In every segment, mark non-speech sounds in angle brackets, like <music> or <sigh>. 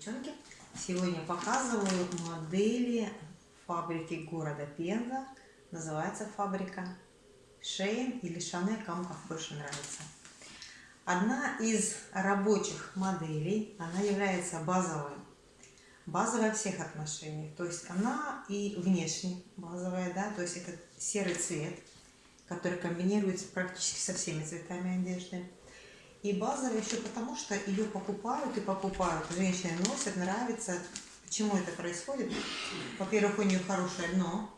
девчонки! Сегодня показываю модели фабрики города Пенза. Называется фабрика Шейн или Шане, кому как больше нравится. Одна из рабочих моделей, она является базовой. Базовая всех отношениях. То есть она и внешне базовая, да, то есть это серый цвет, который комбинируется практически со всеми цветами одежды. И базовая еще потому, что ее покупают и покупают. Женщины носят, нравится. Почему это происходит? Во-первых, у нее хорошее дно,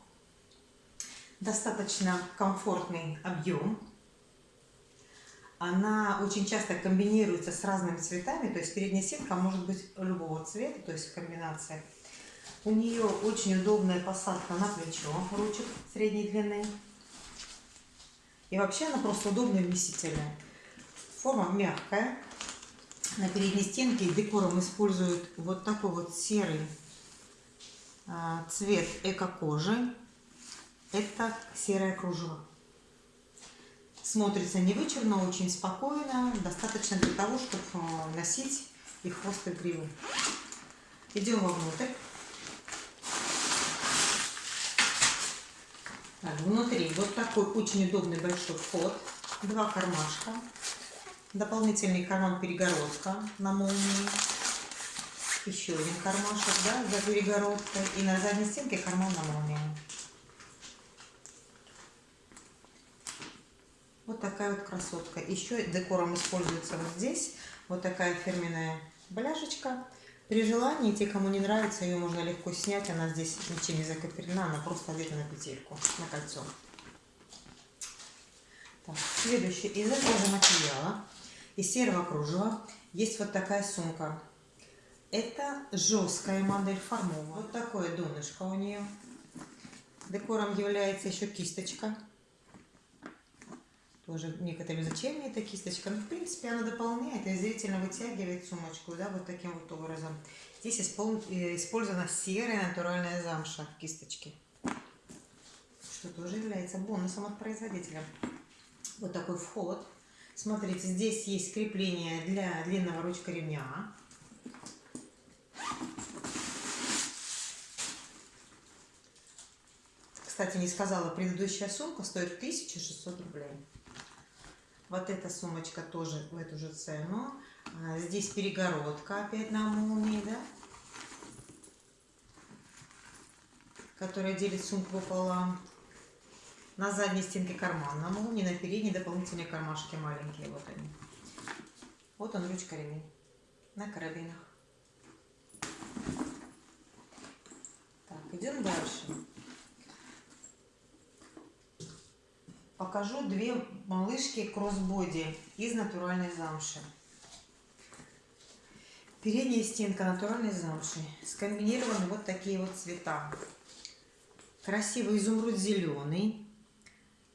достаточно комфортный объем. Она очень часто комбинируется с разными цветами, то есть передняя сетка может быть любого цвета, то есть комбинация. У нее очень удобная посадка на плечо, ручек средней длины. И вообще она просто удобная вместительная. Форма мягкая. На передней стенке декором используют вот такой вот серый а, цвет эко-кожи. Это серое кружево. Смотрится не вычурно, очень спокойно. Достаточно для того, чтобы а, носить и хвост, и гриву. Идем вовнутрь. Так, внутри вот такой очень удобный большой вход. Два кармашка дополнительный карман перегородка на молнии, еще один кармашек да, за перегородкой и на задней стенке карман на молнии. Вот такая вот красотка. Еще декором используется вот здесь вот такая фирменная бляшечка. При желании, те, кому не нравится, ее можно легко снять. Она здесь ничем не закреплена, она просто одета на петельку, на кольцо. Так, следующий из этого же материала из серого кружева есть вот такая сумка. Это жесткая модель формова. Вот такое донышко у нее. Декором является еще кисточка. Тоже некоторые зачем мне эта кисточка? Ну, в принципе, она дополняет и зрительно вытягивает сумочку, да, вот таким вот образом. Здесь э, использована серая натуральная замша в кисточке, что тоже является бонусом от производителя. Вот такой вход. Смотрите, здесь есть крепление для длинного ручка ремня. Кстати, не сказала, предыдущая сумка стоит 1600 рублей. Вот эта сумочка тоже в эту же цену. А, здесь перегородка опять на молнии, да? Которая делит сумку пополам. На задней стенке карман, на молнии, на передней дополнительные кармашки маленькие. Вот они. Вот он ручка ремень на карабинах. Так, идем дальше. Покажу две малышки кроссбоди из натуральной замши. Передняя стенка натуральной замши. Скомбинированы вот такие вот цвета. Красивый изумруд зеленый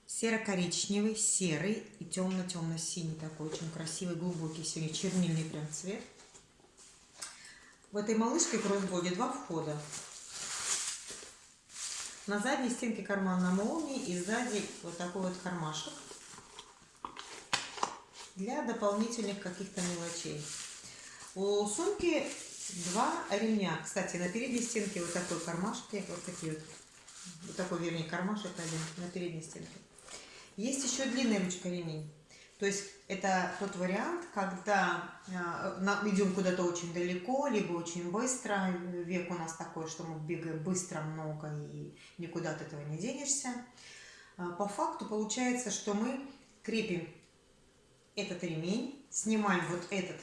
серо-коричневый, серый и темно-темно-синий такой очень красивый, глубокий сегодня чернильный прям цвет. В этой малышке кроссбоди два входа. На задней стенке карман на молнии и сзади вот такой вот кармашек для дополнительных каких-то мелочей. У сумки два ремня. Кстати, на передней стенке вот такой кармашки, вот такие вот, вот такой, вернее, кармашек один на передней стенке. Есть еще длинная ручка ремень. То есть это тот вариант, когда э, идем куда-то очень далеко, либо очень быстро. Век у нас такой, что мы бегаем быстро, много и никуда от этого не денешься. А, по факту получается, что мы крепим этот ремень, снимаем вот этот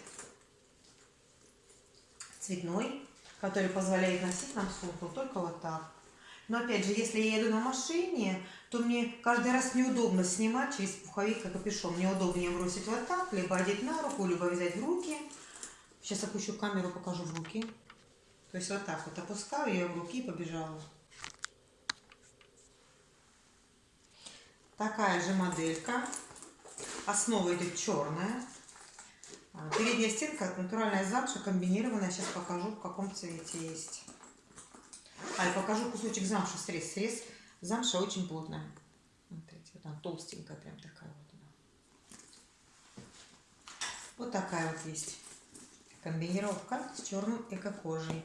цветной, который позволяет носить нам сумку только вот так. Но опять же, если я еду на машине, то мне каждый раз неудобно снимать через пуховик и капюшон. Мне удобнее бросить вот так, либо одеть на руку, либо взять в руки. Сейчас опущу камеру, покажу в руки. То есть вот так вот опускаю ее в руки и побежала. Такая же моделька. Основа идет черная. А, передняя стенка натуральная замша комбинированная. Сейчас покажу, в каком цвете есть. А, я покажу кусочек замши срез. Срез замша очень плотная. Смотрите, вот она толстенькая, прям такая вот она. Вот такая вот есть Комбинировка с черным эко-кожей.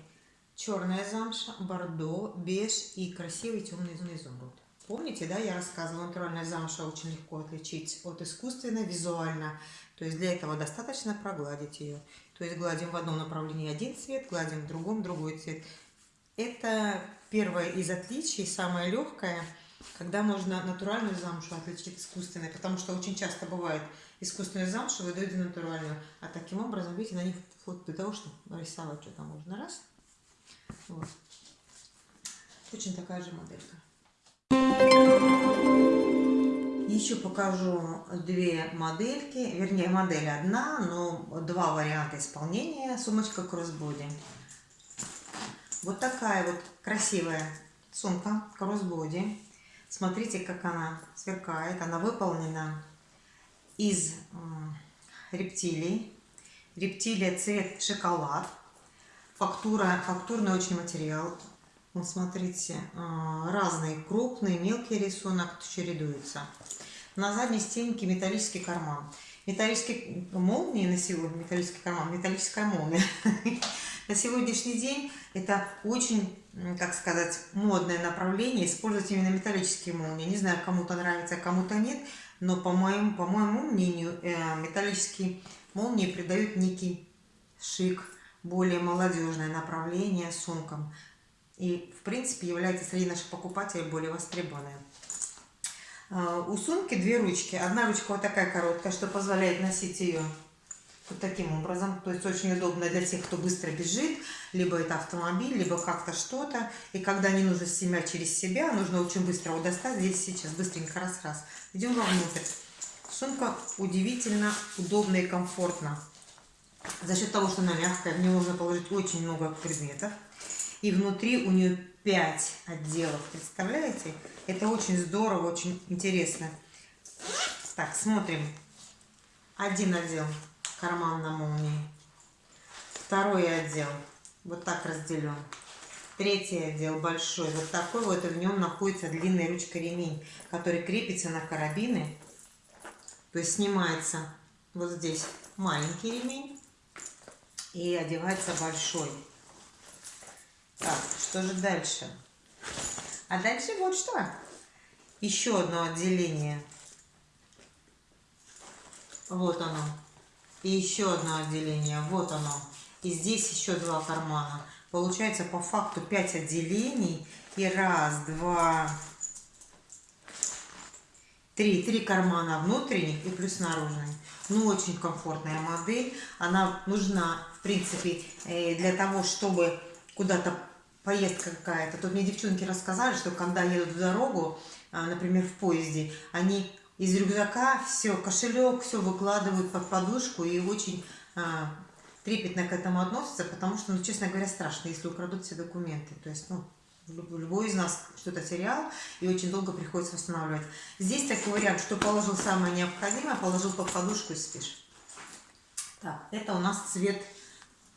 Черная замша, бордо, беж и красивый темный изумруд. Помните, да, я рассказывала, натуральная замша очень легко отличить от искусственной визуально. То есть для этого достаточно прогладить ее. То есть гладим в одном направлении один цвет, гладим в другом другой цвет. Это первое из отличий, самое легкое, когда можно натуральную замшу отличить от искусственной. Потому что очень часто бывает искусственную замшу выдают натуральную. А таким образом, видите, на них вот для того, чтобы нарисовать что-то можно. Раз. Вот. Точно такая же моделька. Еще покажу две модельки, вернее модель одна, но два варианта исполнения. Сумочка кроссбоди. Вот такая вот красивая сумка кроссбоди. Смотрите, как она сверкает. Она выполнена из рептилий. Рептилия цвет шоколад. Фактура, фактурный очень материал. Вот смотрите, а, разные крупные, мелкий рисунок чередуются. На задней стенке металлический карман. Металлический молнии на сегодня, металлический карман, металлическая молния. <laughs> На сегодняшний день это очень, как сказать, модное направление, использовать именно металлические молнии. Не знаю, кому-то нравится, а кому-то нет, но по моему, по моему мнению, э, металлические молнии придают некий шик, более молодежное направление сумкам. И, в принципе, является среди наших покупателей более востребованной. А, у сумки две ручки. Одна ручка вот такая короткая, что позволяет носить ее вот таким образом. То есть очень удобно для тех, кто быстро бежит, либо это автомобиль, либо как-то что-то. И когда не нужно семя через себя, нужно очень быстро его достать. Здесь сейчас быстренько раз-раз. Идем вовнутрь. Сумка удивительно удобна и комфортна. За счет того, что она мягкая, в нее можно положить очень много предметов. И внутри у нее 5 отделов. Представляете? Это очень здорово, очень интересно. Так, смотрим. Один отдел карман на молнии. Второй отдел вот так разделен. Третий отдел большой, вот такой вот, и в нем находится длинная ручка ремень, который крепится на карабины. То есть снимается вот здесь маленький ремень и одевается большой. Так, что же дальше? А дальше вот что. Еще одно отделение. Вот оно. И еще одно отделение. Вот оно. И здесь еще два кармана. Получается по факту 5 отделений. И раз, два, три. Три кармана внутренних и плюс наружный. Ну, очень комфортная модель. Она нужна, в принципе, э, для того, чтобы куда-то поездка какая-то. Тут мне девчонки рассказали, что когда едут в дорогу, а, например, в поезде, они из рюкзака все, кошелек, все выкладывают под подушку и очень а, трепетно к этому относятся, потому что, ну, честно говоря, страшно, если украдут все документы. То есть, ну, любой из нас что-то терял и очень долго приходится восстанавливать. Здесь такой вариант, что положил самое необходимое, положил под подушку и спишь. Так, это у нас цвет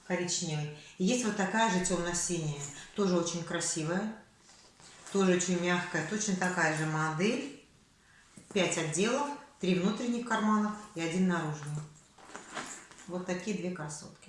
коричневый. Есть вот такая же темно-синяя, тоже очень красивая, тоже очень мягкая, точно такая же модель. 5 отделов, 3 внутренних кармана и один наружный. Вот такие две красотки.